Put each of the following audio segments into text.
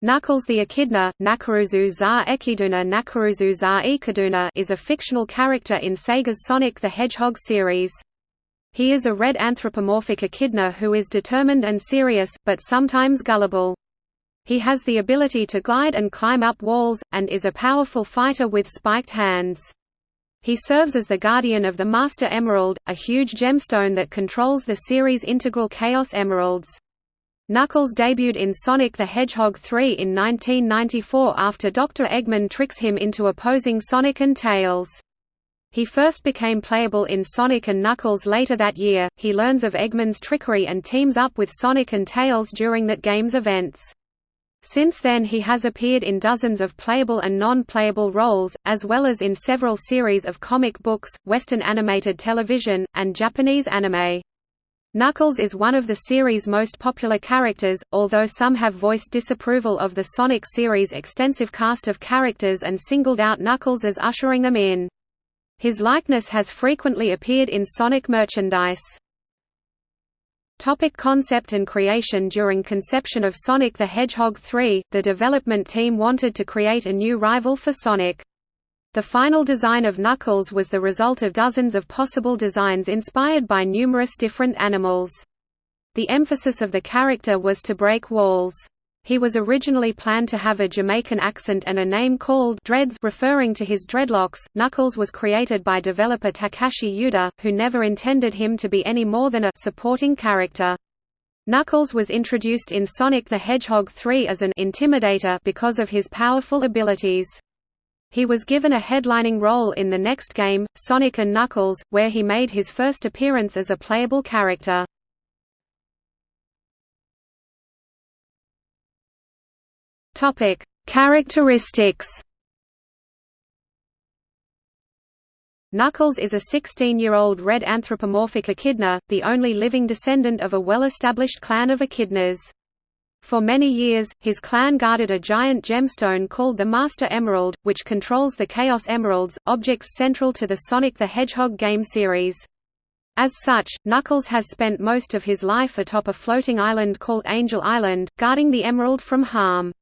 Knuckles the Echidna, Nakaruzu za Ekiduna Nakaruzu za Ikaduna is a fictional character in Sega's Sonic the Hedgehog series. He is a red anthropomorphic echidna who is determined and serious, but sometimes gullible. He has the ability to glide and climb up walls, and is a powerful fighter with spiked hands. He serves as the guardian of the Master Emerald, a huge gemstone that controls the series' integral Chaos Emeralds. Knuckles debuted in Sonic the Hedgehog 3 in 1994 after Dr. Eggman tricks him into opposing Sonic and Tails. He first became playable in Sonic and Knuckles later that year. He learns of Eggman's trickery and teams up with Sonic and Tails during that game's events. Since then he has appeared in dozens of playable and non-playable roles, as well as in several series of comic books, Western animated television, and Japanese anime. Knuckles is one of the series' most popular characters, although some have voiced disapproval of the Sonic series' extensive cast of characters and singled out Knuckles as ushering them in. His likeness has frequently appeared in Sonic merchandise. Topic concept and creation During conception of Sonic the Hedgehog 3, the development team wanted to create a new rival for Sonic. The final design of Knuckles was the result of dozens of possible designs inspired by numerous different animals. The emphasis of the character was to break walls. He was originally planned to have a Jamaican accent and a name called Dreads referring to his dreadlocks. Knuckles was created by developer Takashi Yuda, who never intended him to be any more than a supporting character. Knuckles was introduced in Sonic the Hedgehog 3 as an intimidator because of his powerful abilities. He was given a headlining role in the next game, Sonic & Knuckles, where he made his first appearance as a playable character. Characteristics Knuckles is a 16-year-old red anthropomorphic echidna, the only living descendant of a well-established clan of echidnas. For many years, his clan guarded a giant gemstone called the Master Emerald, which controls the Chaos Emeralds, objects central to the Sonic the Hedgehog game series. As such, Knuckles has spent most of his life atop a floating island called Angel Island, guarding the emerald from harm.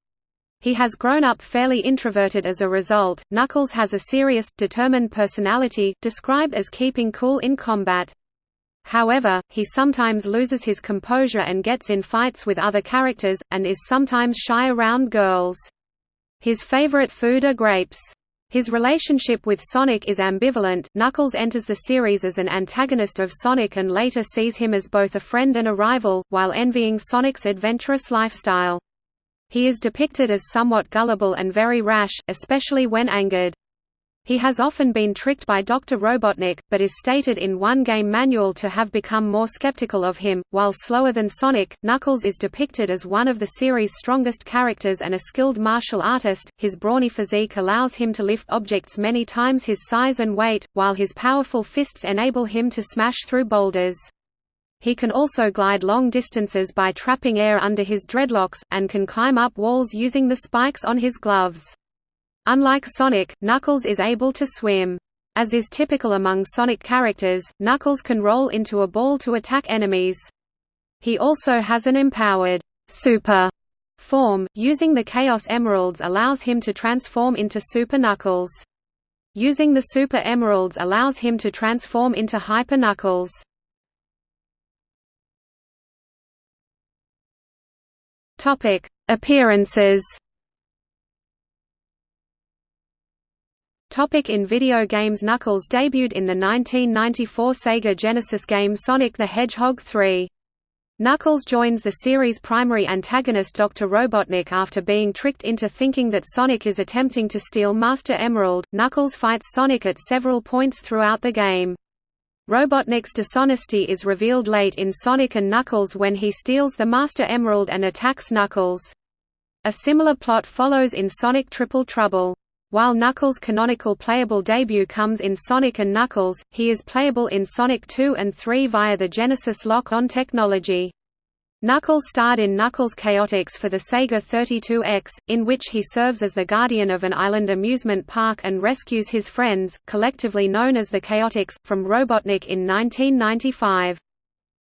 He has grown up fairly introverted as a result. Knuckles has a serious, determined personality, described as keeping cool in combat. However, he sometimes loses his composure and gets in fights with other characters, and is sometimes shy around girls. His favorite food are grapes. His relationship with Sonic is ambivalent. Knuckles enters the series as an antagonist of Sonic and later sees him as both a friend and a rival, while envying Sonic's adventurous lifestyle. He is depicted as somewhat gullible and very rash, especially when angered. He has often been tricked by Dr. Robotnik, but is stated in one game manual to have become more skeptical of him. While slower than Sonic, Knuckles is depicted as one of the series' strongest characters and a skilled martial artist. His brawny physique allows him to lift objects many times his size and weight, while his powerful fists enable him to smash through boulders. He can also glide long distances by trapping air under his dreadlocks, and can climb up walls using the spikes on his gloves. Unlike Sonic, Knuckles is able to swim. As is typical among Sonic characters, Knuckles can roll into a ball to attack enemies. He also has an empowered Super form, using the Chaos Emeralds allows him to transform into Super Knuckles. Using the Super Emeralds allows him to transform into Hyper Knuckles. Appearances Topic in video games Knuckles debuted in the 1994 Sega Genesis game Sonic the Hedgehog 3. Knuckles joins the series' primary antagonist Dr. Robotnik after being tricked into thinking that Sonic is attempting to steal Master Emerald. Knuckles fights Sonic at several points throughout the game. Robotnik's dishonesty is revealed late in Sonic and Knuckles when he steals the Master Emerald and attacks Knuckles. A similar plot follows in Sonic Triple Trouble. While Knuckles' canonical playable debut comes in Sonic & Knuckles, he is playable in Sonic 2 and 3 via the Genesis lock-on technology. Knuckles starred in Knuckles Chaotix for the Sega 32X, in which he serves as the guardian of an island amusement park and rescues his friends, collectively known as the Chaotix, from Robotnik in 1995.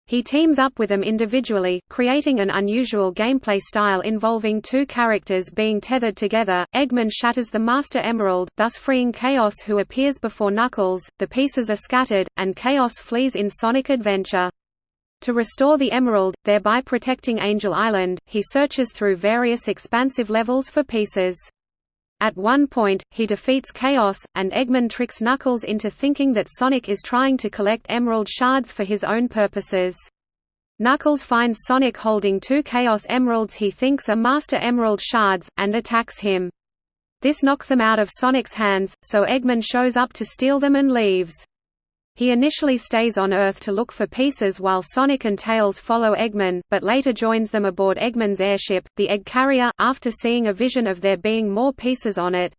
He teams up with them individually, creating an unusual gameplay style involving two characters being tethered together. Eggman shatters the Master Emerald, thus freeing Chaos who appears before Knuckles. The pieces are scattered, and Chaos flees in Sonic Adventure. To restore the Emerald, thereby protecting Angel Island, he searches through various expansive levels for pieces. At one point, he defeats Chaos, and Eggman tricks Knuckles into thinking that Sonic is trying to collect Emerald shards for his own purposes. Knuckles finds Sonic holding two Chaos Emeralds he thinks are Master Emerald shards, and attacks him. This knocks them out of Sonic's hands, so Eggman shows up to steal them and leaves. He initially stays on Earth to look for pieces while Sonic and Tails follow Eggman, but later joins them aboard Eggman's airship, the Egg Carrier, after seeing a vision of there being more pieces on it.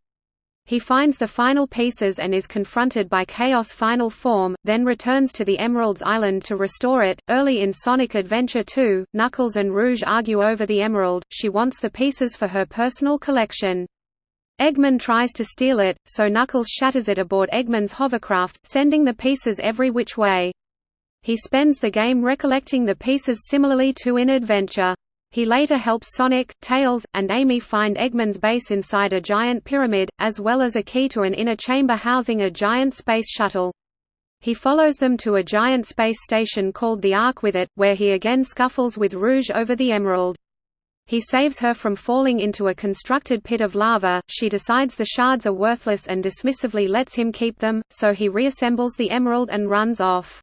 He finds the final pieces and is confronted by Chaos' final form, then returns to the Emerald's Island to restore it. Early in Sonic Adventure 2, Knuckles and Rouge argue over the Emerald, she wants the pieces for her personal collection. Eggman tries to steal it, so Knuckles shatters it aboard Eggman's hovercraft, sending the pieces every which way. He spends the game recollecting the pieces similarly to in Adventure. He later helps Sonic, Tails, and Amy find Eggman's base inside a giant pyramid, as well as a key to an inner chamber housing a giant space shuttle. He follows them to a giant space station called the Ark with it, where he again scuffles with Rouge over the Emerald. He saves her from falling into a constructed pit of lava, she decides the shards are worthless and dismissively lets him keep them, so he reassembles the emerald and runs off.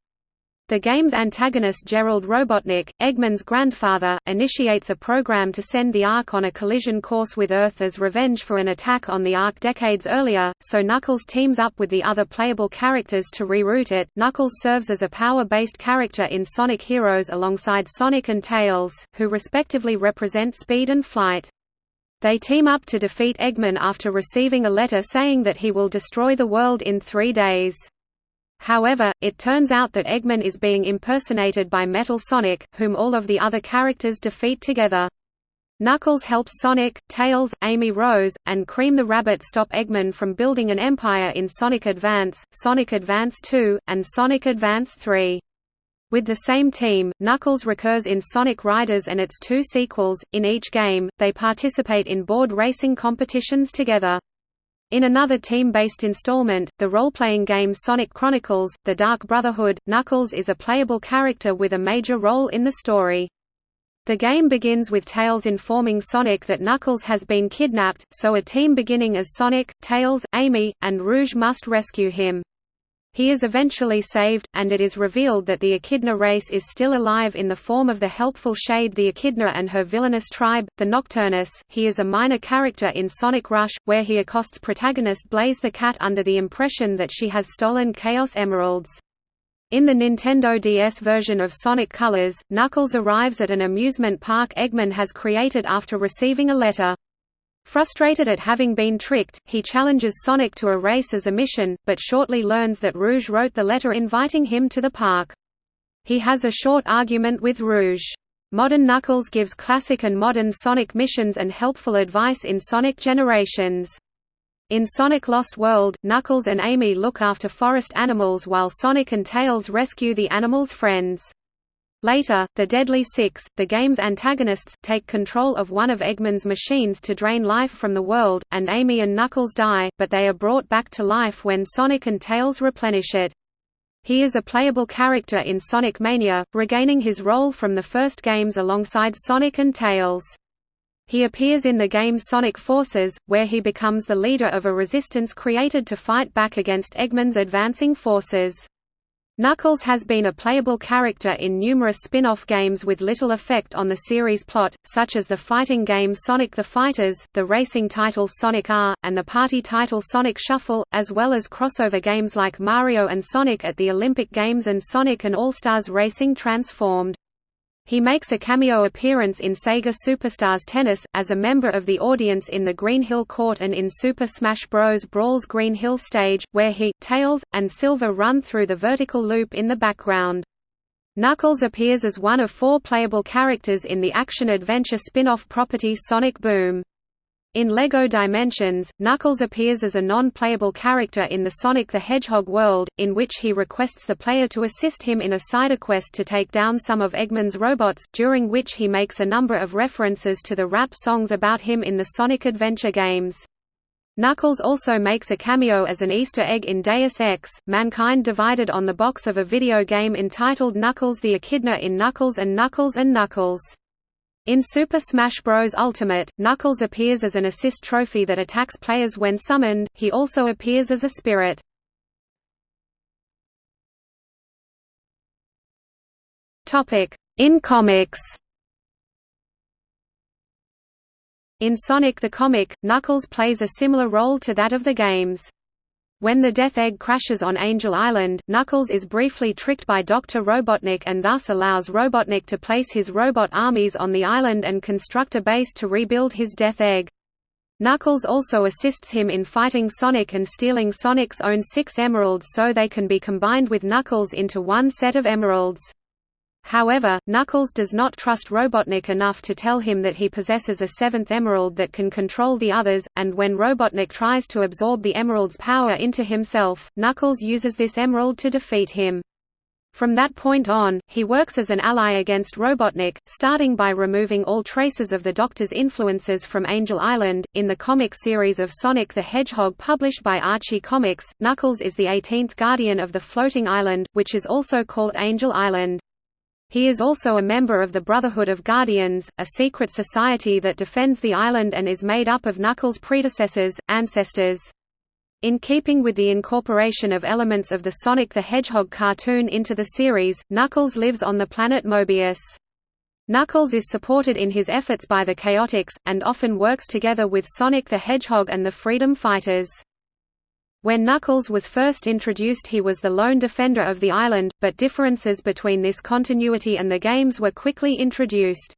The game's antagonist Gerald Robotnik, Eggman's grandfather, initiates a program to send the Ark on a collision course with Earth as revenge for an attack on the Ark decades earlier, so Knuckles teams up with the other playable characters to reroute it. Knuckles serves as a power-based character in Sonic Heroes alongside Sonic and Tails, who respectively represent speed and flight. They team up to defeat Eggman after receiving a letter saying that he will destroy the world in three days. However, it turns out that Eggman is being impersonated by Metal Sonic, whom all of the other characters defeat together. Knuckles helps Sonic, Tails, Amy Rose, and Cream the Rabbit stop Eggman from building an empire in Sonic Advance, Sonic Advance 2, and Sonic Advance 3. With the same team, Knuckles recurs in Sonic Riders and its two sequels. In each game, they participate in board racing competitions together. In another team-based installment, the role-playing game Sonic Chronicles: The Dark Brotherhood, Knuckles is a playable character with a major role in the story. The game begins with Tails informing Sonic that Knuckles has been kidnapped, so a team beginning as Sonic, Tails, Amy, and Rouge must rescue him. He is eventually saved, and it is revealed that the Echidna race is still alive in the form of the helpful Shade the Echidna and her villainous tribe, the Nocturnus. He is a minor character in Sonic Rush, where he accosts protagonist Blaze the Cat under the impression that she has stolen Chaos Emeralds. In the Nintendo DS version of Sonic Colors, Knuckles arrives at an amusement park Eggman has created after receiving a letter. Frustrated at having been tricked, he challenges Sonic to a race as a mission, but shortly learns that Rouge wrote the letter inviting him to the park. He has a short argument with Rouge. Modern Knuckles gives classic and modern Sonic missions and helpful advice in Sonic Generations. In Sonic Lost World, Knuckles and Amy look after forest animals while Sonic and Tails rescue the animals' friends. Later, the Deadly Six, the game's antagonists, take control of one of Eggman's machines to drain life from the world, and Amy and Knuckles die, but they are brought back to life when Sonic and Tails replenish it. He is a playable character in Sonic Mania, regaining his role from the first games alongside Sonic and Tails. He appears in the game Sonic Forces, where he becomes the leader of a resistance created to fight back against Eggman's advancing forces. Knuckles has been a playable character in numerous spin-off games with little effect on the series' plot, such as the fighting game Sonic the Fighters, the racing title Sonic R, and the party title Sonic Shuffle, as well as crossover games like Mario and Sonic at the Olympic Games and Sonic and All-Stars Racing Transformed. He makes a cameo appearance in Sega Superstars Tennis, as a member of the audience in the Green Hill Court and in Super Smash Bros. Brawl's Green Hill stage, where he, Tails, and Silver run through the vertical loop in the background. Knuckles appears as one of four playable characters in the action-adventure spin-off property Sonic Boom. In LEGO Dimensions, Knuckles appears as a non-playable character in the Sonic the Hedgehog world, in which he requests the player to assist him in a side quest to take down some of Eggman's robots, during which he makes a number of references to the rap songs about him in the Sonic Adventure games. Knuckles also makes a cameo as an Easter egg in Deus Ex, Mankind Divided on the box of a video game entitled Knuckles the Echidna in Knuckles and Knuckles and Knuckles. In Super Smash Bros. Ultimate, Knuckles appears as an assist trophy that attacks players when summoned, he also appears as a spirit. In comics In Sonic the Comic, Knuckles plays a similar role to that of the games. When the Death Egg crashes on Angel Island, Knuckles is briefly tricked by Dr. Robotnik and thus allows Robotnik to place his robot armies on the island and construct a base to rebuild his Death Egg. Knuckles also assists him in fighting Sonic and stealing Sonic's own six emeralds so they can be combined with Knuckles into one set of emeralds. However, Knuckles does not trust Robotnik enough to tell him that he possesses a seventh emerald that can control the others, and when Robotnik tries to absorb the emerald's power into himself, Knuckles uses this emerald to defeat him. From that point on, he works as an ally against Robotnik, starting by removing all traces of the Doctor's influences from Angel Island. In the comic series of Sonic the Hedgehog published by Archie Comics, Knuckles is the 18th Guardian of the Floating Island, which is also called Angel Island. He is also a member of the Brotherhood of Guardians, a secret society that defends the island and is made up of Knuckles' predecessors, ancestors. In keeping with the incorporation of elements of the Sonic the Hedgehog cartoon into the series, Knuckles lives on the planet Mobius. Knuckles is supported in his efforts by the Chaotix, and often works together with Sonic the Hedgehog and the Freedom Fighters. When Knuckles was first introduced he was the lone defender of the island, but differences between this continuity and the games were quickly introduced.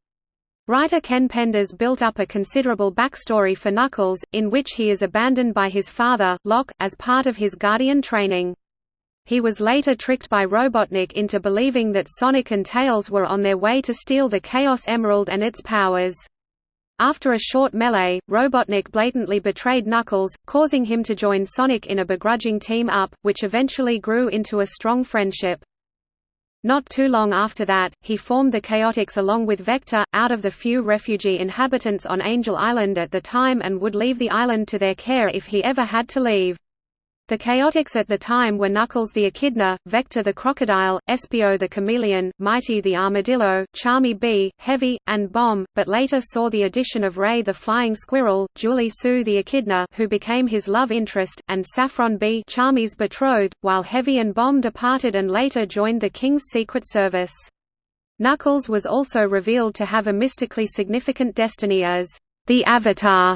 Writer Ken Penders built up a considerable backstory for Knuckles, in which he is abandoned by his father, Locke, as part of his Guardian training. He was later tricked by Robotnik into believing that Sonic and Tails were on their way to steal the Chaos Emerald and its powers. After a short melee, Robotnik blatantly betrayed Knuckles, causing him to join Sonic in a begrudging team-up, which eventually grew into a strong friendship. Not too long after that, he formed the Chaotix along with Vector, out of the few refugee inhabitants on Angel Island at the time and would leave the island to their care if he ever had to leave. The Chaotix at the time were Knuckles the Echidna, Vector the Crocodile, Espio the Chameleon, Mighty the Armadillo, Charmy Bee, Heavy, and Bomb, but later saw the addition of Ray the Flying Squirrel, Julie Sue the Echidna who became his love interest, and Saffron Bee Charmy's betrothed, while Heavy and Bomb departed and later joined the King's Secret Service. Knuckles was also revealed to have a mystically significant destiny as the Avatar,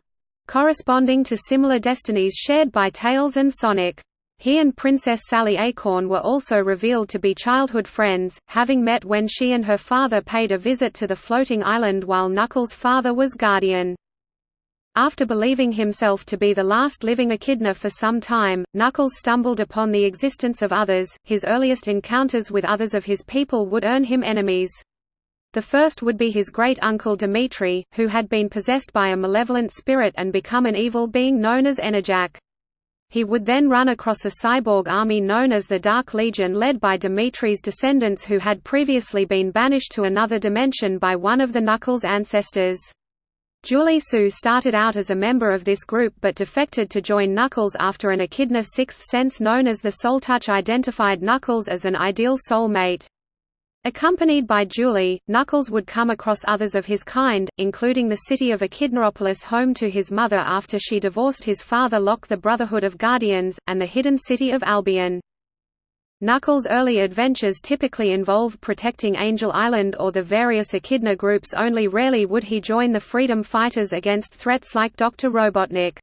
corresponding to similar destinies shared by Tails and Sonic. He and Princess Sally Acorn were also revealed to be childhood friends, having met when she and her father paid a visit to the floating island while Knuckles' father was guardian. After believing himself to be the last living echidna for some time, Knuckles stumbled upon the existence of others. His earliest encounters with others of his people would earn him enemies. The first would be his great-uncle Dimitri, who had been possessed by a malevolent spirit and become an evil being known as Enerjak. He would then run across a cyborg army known as the Dark Legion led by Dimitri's descendants who had previously been banished to another dimension by one of the Knuckles' ancestors. Julie Sue started out as a member of this group but defected to join Knuckles after an echidna sixth sense known as the Soul Touch identified Knuckles as an ideal soul mate. Accompanied by Julie, Knuckles would come across others of his kind, including the city of Echidnaopolis home to his mother after she divorced his father Locke the Brotherhood of Guardians, and the hidden city of Albion. Knuckles' early adventures typically involved protecting Angel Island or the various Echidna groups only rarely would he join the Freedom Fighters against threats like Dr. Robotnik.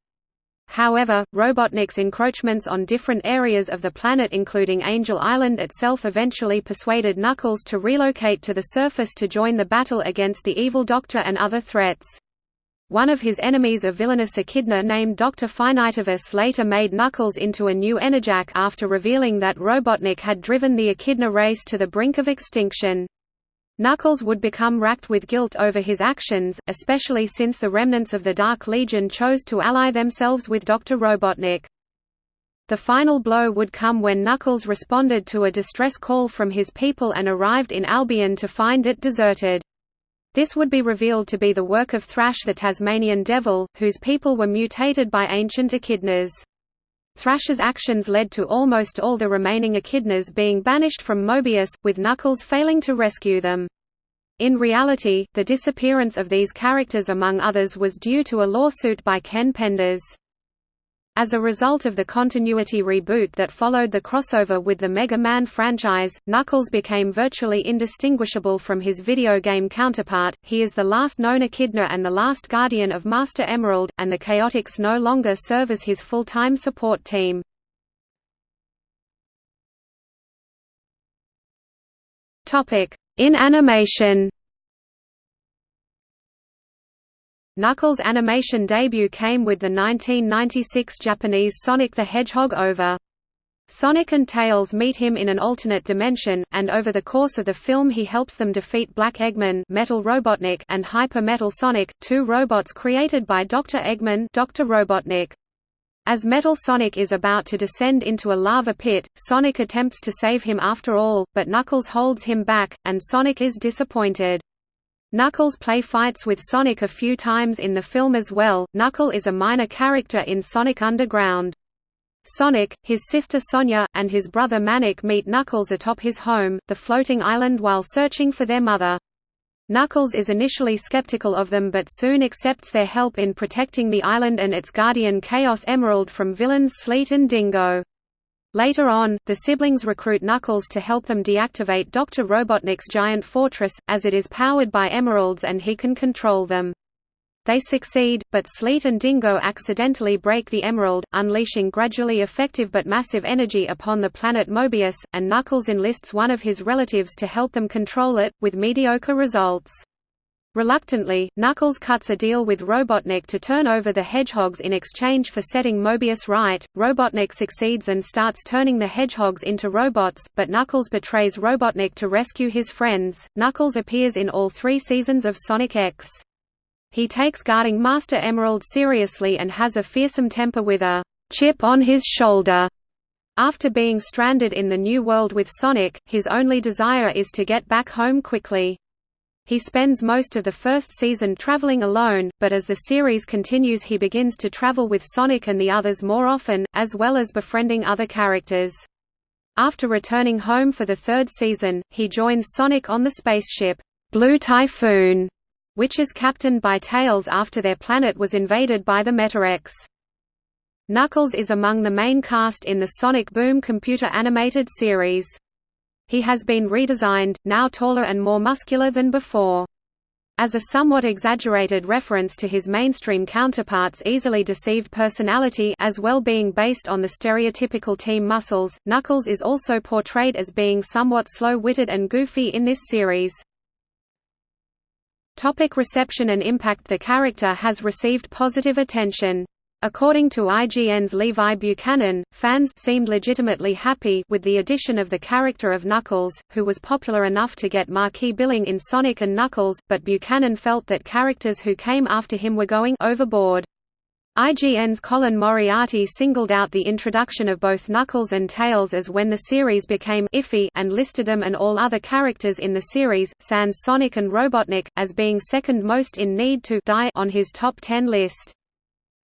However, Robotnik's encroachments on different areas of the planet including Angel Island itself eventually persuaded Knuckles to relocate to the surface to join the battle against the Evil Doctor and other threats. One of his enemies a villainous echidna named Dr. Finitevus later made Knuckles into a new Enerjak after revealing that Robotnik had driven the echidna race to the brink of extinction. Knuckles would become racked with guilt over his actions, especially since the remnants of the Dark Legion chose to ally themselves with Dr. Robotnik. The final blow would come when Knuckles responded to a distress call from his people and arrived in Albion to find it deserted. This would be revealed to be the work of Thrash the Tasmanian Devil, whose people were mutated by ancient echidnas. Thrash's actions led to almost all the remaining echidnas being banished from Mobius, with Knuckles failing to rescue them. In reality, the disappearance of these characters among others was due to a lawsuit by Ken Penders. As a result of the continuity reboot that followed the crossover with the Mega Man franchise, Knuckles became virtually indistinguishable from his video game counterpart. He is the last known Echidna and the last guardian of Master Emerald, and the Chaotix no longer serve as his full-time support team. Topic: In animation. Knuckles' animation debut came with the 1996 Japanese Sonic the Hedgehog OVA. Sonic and Tails meet him in an alternate dimension, and over the course of the film he helps them defeat Black Eggman Metal Robotnik and Hyper Metal Sonic, two robots created by Dr. Eggman Dr. Robotnik. As Metal Sonic is about to descend into a lava pit, Sonic attempts to save him after all, but Knuckles holds him back, and Sonic is disappointed. Knuckles play fights with Sonic a few times in the film as well. Knuckle is a minor character in Sonic Underground. Sonic, his sister Sonia, and his brother Manic meet Knuckles atop his home, the floating island while searching for their mother. Knuckles is initially skeptical of them but soon accepts their help in protecting the island and its guardian Chaos Emerald from villains Sleet and Dingo. Later on, the siblings recruit Knuckles to help them deactivate Dr. Robotnik's giant fortress, as it is powered by emeralds and he can control them. They succeed, but Sleet and Dingo accidentally break the emerald, unleashing gradually effective but massive energy upon the planet Mobius, and Knuckles enlists one of his relatives to help them control it, with mediocre results. Reluctantly, Knuckles cuts a deal with Robotnik to turn over the hedgehogs in exchange for setting Mobius right. Robotnik succeeds and starts turning the hedgehogs into robots, but Knuckles betrays Robotnik to rescue his friends. Knuckles appears in all three seasons of Sonic X. He takes guarding Master Emerald seriously and has a fearsome temper with a chip on his shoulder. After being stranded in the New World with Sonic, his only desire is to get back home quickly. He spends most of the first season traveling alone, but as the series continues he begins to travel with Sonic and the others more often, as well as befriending other characters. After returning home for the third season, he joins Sonic on the spaceship, Blue Typhoon, which is captained by Tails after their planet was invaded by the Metarex. Knuckles is among the main cast in the Sonic Boom computer animated series. He has been redesigned, now taller and more muscular than before. As a somewhat exaggerated reference to his mainstream counterpart's easily deceived personality as well being based on the stereotypical team muscles, Knuckles is also portrayed as being somewhat slow-witted and goofy in this series. Topic reception and impact The character has received positive attention. According to IGN's Levi Buchanan, fans seemed legitimately happy with the addition of the character of Knuckles, who was popular enough to get marquee billing in Sonic and Knuckles, but Buchanan felt that characters who came after him were going overboard. IGN's Colin Moriarty singled out the introduction of both Knuckles and Tails as when the series became iffy and listed them and all other characters in the series, sans Sonic and Robotnik, as being second most in need to die on his top 10 list.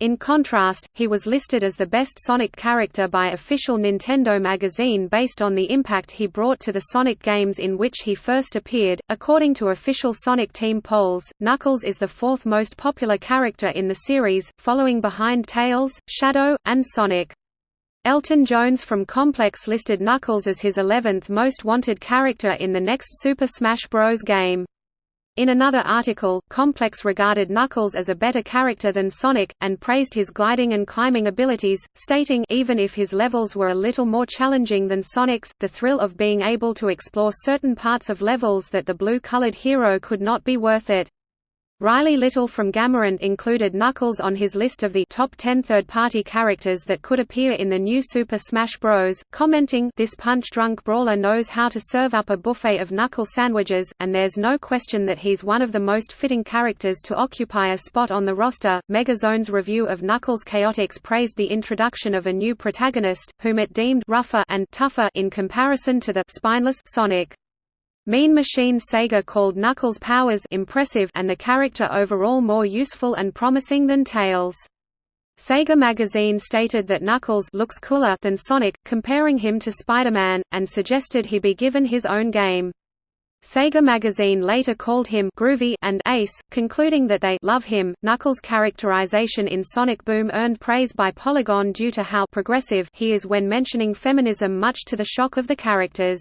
In contrast, he was listed as the best Sonic character by official Nintendo magazine based on the impact he brought to the Sonic games in which he first appeared. According to official Sonic Team polls, Knuckles is the fourth most popular character in the series, following behind Tails, Shadow, and Sonic. Elton Jones from Complex listed Knuckles as his 11th most wanted character in the next Super Smash Bros. game. In another article, Complex regarded Knuckles as a better character than Sonic, and praised his gliding and climbing abilities, stating even if his levels were a little more challenging than Sonic's, the thrill of being able to explore certain parts of levels that the blue-colored hero could not be worth it. Riley Little from Game Rant included Knuckles on his list of the top 10 third-party characters that could appear in the new Super Smash Bros., commenting, This punch-drunk brawler knows how to serve up a buffet of Knuckle sandwiches, and there's no question that he's one of the most fitting characters to occupy a spot on the roster. Megazone's review of Knuckles Chaotix praised the introduction of a new protagonist, whom it deemed rougher and tougher in comparison to the spineless Sonic. Mean Machine Sega called Knuckles' powers impressive and the character overall more useful and promising than Tails. Sega Magazine stated that Knuckles looks cooler than Sonic, comparing him to Spider-Man, and suggested he be given his own game. Sega Magazine later called him groovy and ace, concluding that they love him. Knuckles' characterization in Sonic Boom earned praise by Polygon due to how progressive he is when mentioning feminism much to the shock of the characters.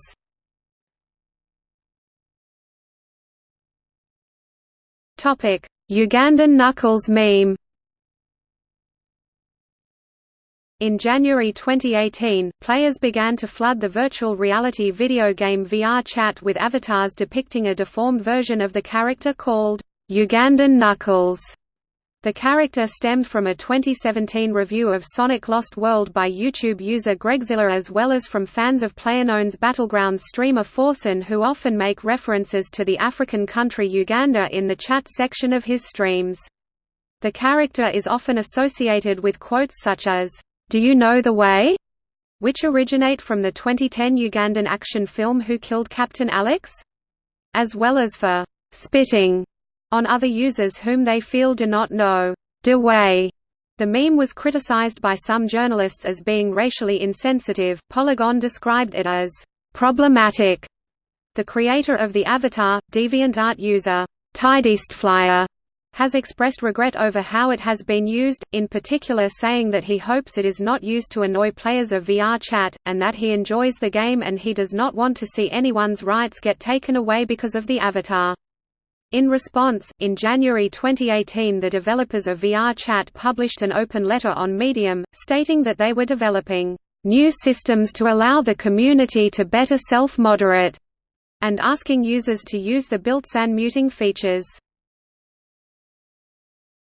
Topic: Ugandan Knuckles meme. In January 2018, players began to flood the virtual reality video game VR Chat with avatars depicting a deformed version of the character called Ugandan Knuckles. The character stemmed from a 2017 review of Sonic Lost World by YouTube user Gregzilla as well as from fans of PlayerUnknown's Battlegrounds streamer Forsen who often make references to the African country Uganda in the chat section of his streams. The character is often associated with quotes such as, "'Do you know the way?' which originate from the 2010 Ugandan action film Who Killed Captain Alex? As well as for "'spitting' on other users whom they feel do not know the way. The meme was criticized by some journalists as being racially insensitive. Polygon described it as problematic. The creator of the avatar, DeviantArt user Tidiestflyer, has expressed regret over how it has been used, in particular saying that he hopes it is not used to annoy players of VR chat, and that he enjoys the game and he does not want to see anyone's rights get taken away because of the avatar. In response, in January 2018 the developers of VR Chat published an open letter on Medium, stating that they were developing new systems to allow the community to better self-moderate, and asking users to use the built-in muting features.